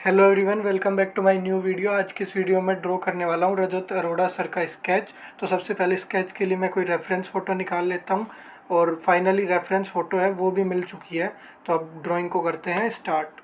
Hello everyone welcome back to my new video आज की इस वीडियो में ड्रॉ करने वाला हूँ रजत अरोड़ा सर का स्केच तो सबसे पहले स्केच के लिए मैं कोई रेफरेंस फ़ोटो निकाल लेता हूँ और फाइनली रेफरेंस फ़ोटो है, वो भी मिल चुकी है। तो अब ड्राइंग को करते हैं स्टार्ट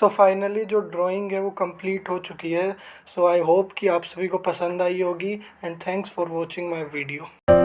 सो फाइनली जो ड्राइंग है, वो कंप्लीट हो चुकी है। सो आई होप कि आप सभी को पसंद आई होगी and thanks for watching my video